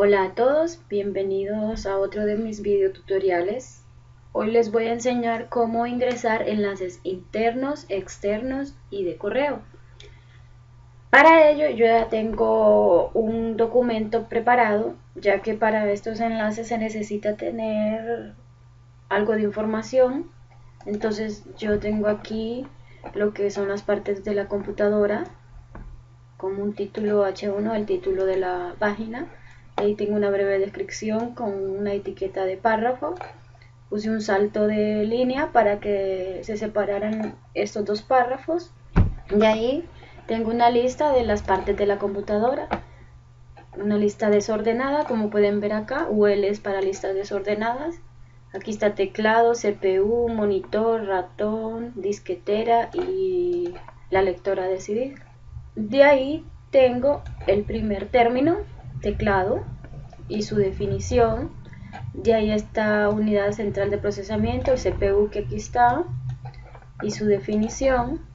Hola a todos, bienvenidos a otro de mis videotutoriales. Hoy les voy a enseñar cómo ingresar enlaces internos, externos y de correo. Para ello yo ya tengo un documento preparado, ya que para estos enlaces se necesita tener algo de información. Entonces yo tengo aquí lo que son las partes de la computadora, como un título H1, el título de la página Ahí tengo una breve descripción con una etiqueta de párrafo. Puse un salto de línea para que se separaran estos dos párrafos. Y ahí tengo una lista de las partes de la computadora. Una lista desordenada, como pueden ver acá. UL es para listas desordenadas. Aquí está teclado, CPU, monitor, ratón, disquetera y la lectora de CD. De ahí tengo el primer término, teclado y su definición. De ahí está unidad central de procesamiento, el CPU que aquí está, y su definición.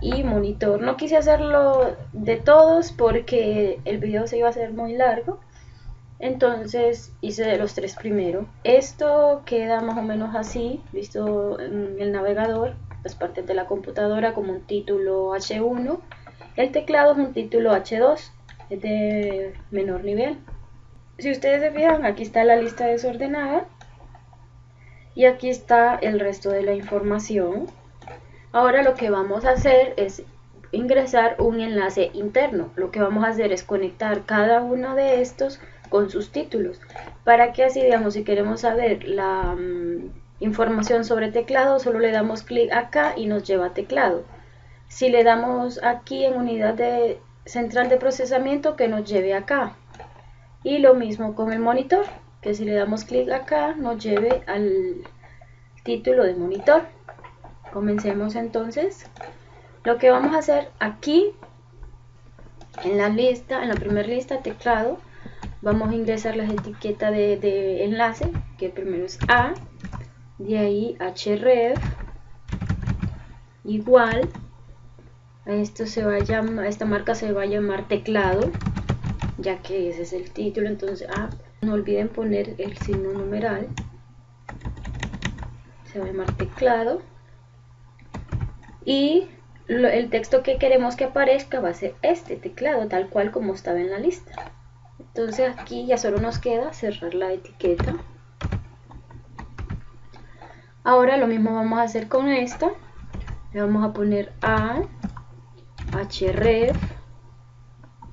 Y monitor. No quise hacerlo de todos porque el video se iba a hacer muy largo. Entonces hice de los tres primero. Esto queda más o menos así, visto en el navegador, las partes de la computadora como un título H1. El teclado es un título H2 es de menor nivel. Si ustedes se fijan, aquí está la lista desordenada y aquí está el resto de la información. Ahora lo que vamos a hacer es ingresar un enlace interno. Lo que vamos a hacer es conectar cada uno de estos con sus títulos para que así, digamos, si queremos saber la mm, información sobre teclado, solo le damos clic acá y nos lleva a teclado. Si le damos aquí en unidad de central de procesamiento que nos lleve acá. Y lo mismo con el monitor, que si le damos clic acá nos lleve al título de monitor. Comencemos entonces. Lo que vamos a hacer aquí, en la lista, en la primera lista, teclado, vamos a ingresar las etiquetas de, enlace, que primero es A, de ahí href, igual, esto se va a esta marca se va a llamar teclado, ya que ese es el título, entonces ah, no olviden poner el signo numeral, se va a llamar teclado, y el texto que queremos que aparezca va a ser este teclado, tal cual como estaba en la lista. Entonces aquí ya solo nos queda cerrar la etiqueta. Ahora lo mismo vamos a hacer con esta. Le vamos a poner A href.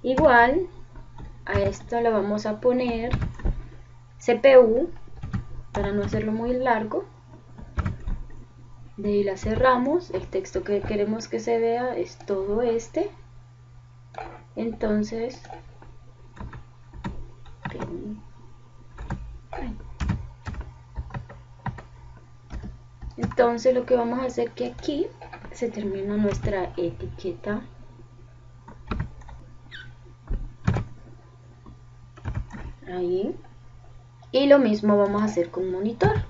Igual a esto le vamos a poner CPU para no hacerlo muy largo. De ahí la cerramos. El texto que queremos que se vea es todo este. Entonces entonces lo que vamos a hacer que aquí se termina nuestra etiqueta. Ahí. Y lo mismo vamos a hacer con monitor.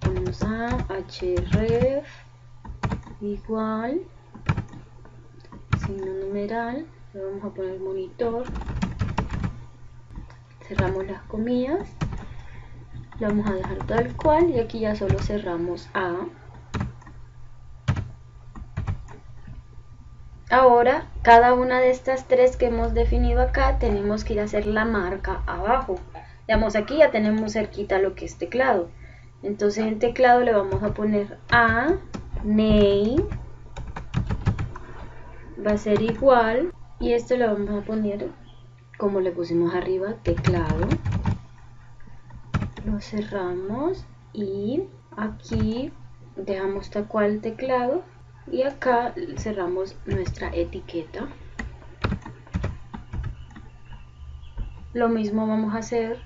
Ponemos a href igual signo numeral le vamos a poner monitor. Cerramos las comillas. Lo vamos a dejar tal cual y aquí ya solo cerramos a Ahora, cada una de estas tres que hemos definido acá, tenemos que ir a hacer la marca abajo. Digamos, aquí ya tenemos cerquita lo que es teclado. Entonces en teclado le vamos a poner a name, va a ser igual, y esto le vamos a poner como le pusimos arriba, teclado. Lo cerramos y aquí dejamos tal cual teclado y acá cerramos nuestra etiqueta. Lo mismo vamos a hacer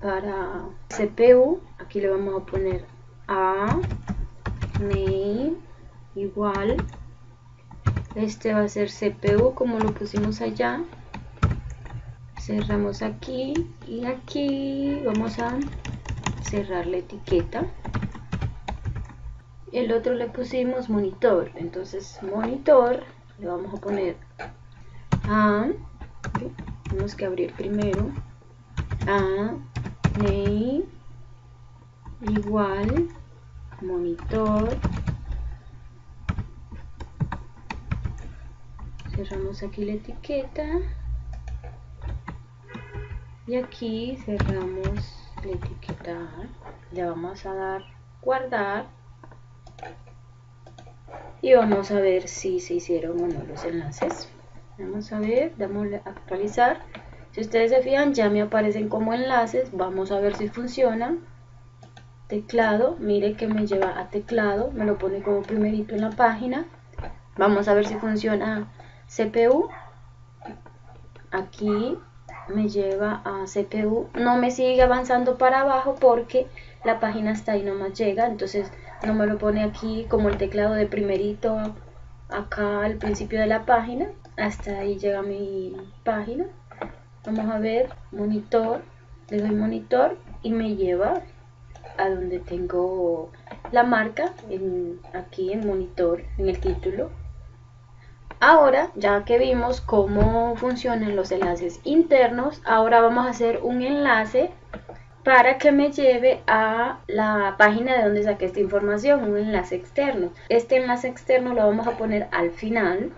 para CPU aquí le vamos a poner a name igual. Este va a ser CPU como lo pusimos allá. Cerramos aquí y aquí vamos a cerrar la etiqueta el otro le pusimos monitor. Entonces monitor le vamos a poner a tenemos que abrir primero. A name igual monitor. Cerramos aquí la etiqueta. Y aquí cerramos la etiqueta. Le vamos a dar guardar y vamos a ver si se hicieron o no los enlaces vamos a ver, damos a actualizar si ustedes se fijan ya me aparecen como enlaces vamos a ver si funciona teclado, mire que me lleva a teclado, me lo pone como primerito en la página. Vamos a ver si funciona CPU. Aquí me lleva a CPU. No me sigue avanzando para abajo porque la página está ahí nomás llega. Entonces no me lo pone aquí como el teclado de primerito acá al principio de la página. Hasta ahí llega mi página. Vamos a ver monitor. Le doy monitor y me lleva a donde tengo la marca aquí en monitor, en el título. Ahora, ya que vimos cómo funcionan los enlaces internos, ahora vamos a hacer un enlace para que me lleve a la página de donde saqué esta información, un enlace externo. Este enlace externo lo vamos a poner al final,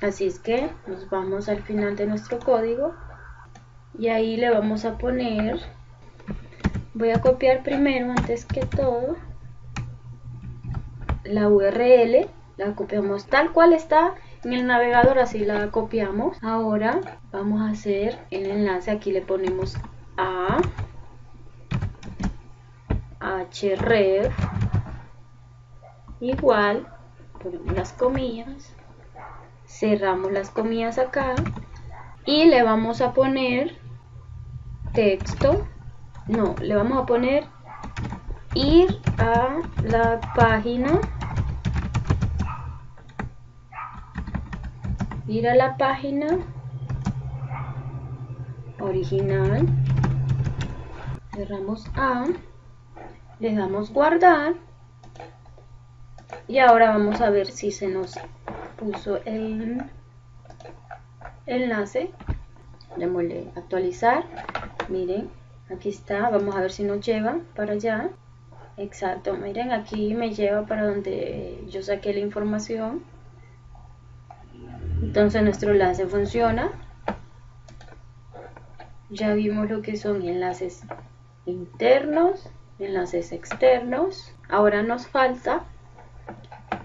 así es que nos vamos al final de nuestro código. Y ahí le vamos a poner voy a copiar primero antes que todo la URL la copiamos tal cual está en el navegador así la copiamos. Ahora vamos a hacer el enlace. Aquí le ponemos a href igual ponemos las comillas cerramos las comillas acá y le vamos a poner texto no, le vamos a poner ir a la página ir a la página original cerramos A le damos guardar. Y ahora vamos a ver si se nos puso el enlace. Démosle actualizar. Miren aquí está. Vamos a ver si nos lleva para allá. Exacto miren aquí me lleva para donde yo saqué la información. Entonces nuestro enlace funciona. Ya vimos lo que son enlaces internos enlaces externos. Ahora nos falta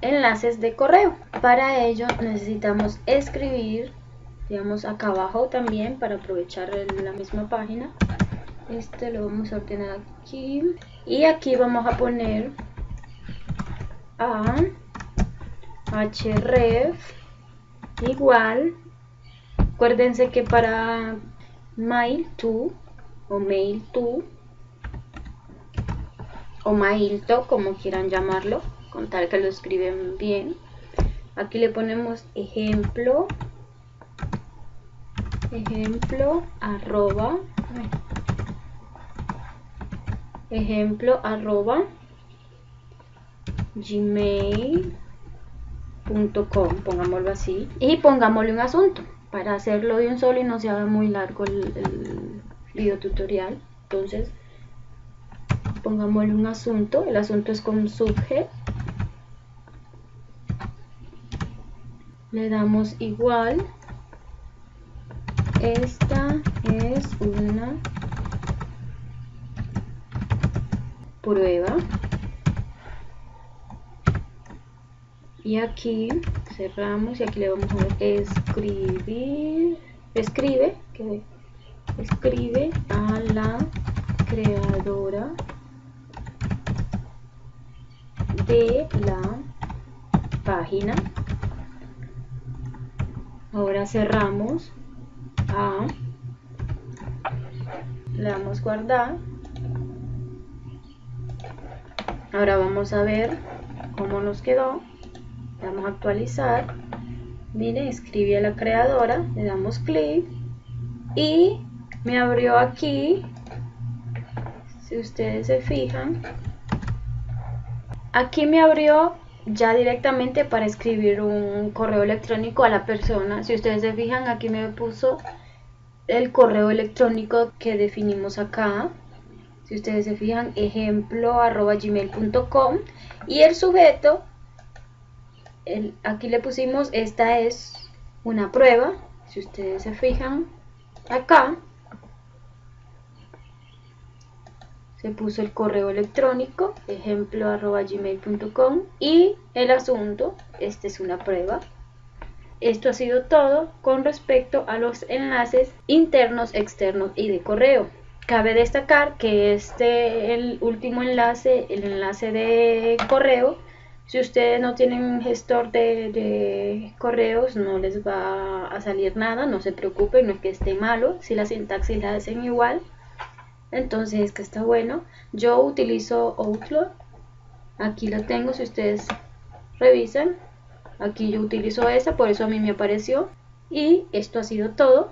enlaces de correo. Para ello necesitamos escribir digamos acá abajo también para aprovechar la misma página. Este lo vamos a ordenar aquí. Y aquí vamos a poner a href igual. Acuérdense que para mail to o mail to o mailto como quieran llamarlo con tal que lo escriben bien. Aquí le ponemos ejemplo ejemplo arroba ejemplo arroba gmail.com pongámoslo así y pongámosle un asunto. Para hacerlo de un solo y no se haga muy largo el, video tutorial entonces pongámosle un asunto el asunto es con subject le damos igual. Esta es una prueba. Y aquí cerramos y aquí le vamos a escribir escribe que escribe a la creadora de la página. Ahora cerramos le damos guardar ahora vamos a ver cómo nos quedó. Vamos a actualizar. Miren escribí a la creadora le damos clic y me abrió aquí. Si ustedes se fijan aquí me abrió ya directamente para escribir un correo electrónico a la persona si ustedes se fijan aquí me puso el correo electrónico que definimos acá. Si ustedes se fijan, ejemplo arroba gmail.com y el sujeto, aquí le pusimos, esta es una prueba. Si ustedes se fijan acá, se puso el correo electrónico, ejemplo arroba gmail.com y el asunto, esta es una prueba. Esto ha sido todo con respecto a los enlaces internos, externos y de correo. Cabe destacar que este, el último enlace, el enlace de correo, si ustedes no tienen un gestor de, correos, no les va a salir nada, no se preocupen, no es que esté malo, si la sintaxis la hacen igual, entonces es que está bueno. Yo utilizo Outlook, aquí lo tengo, si ustedes revisan, aquí yo utilizo esa, por eso a mí me apareció. Y esto ha sido todo.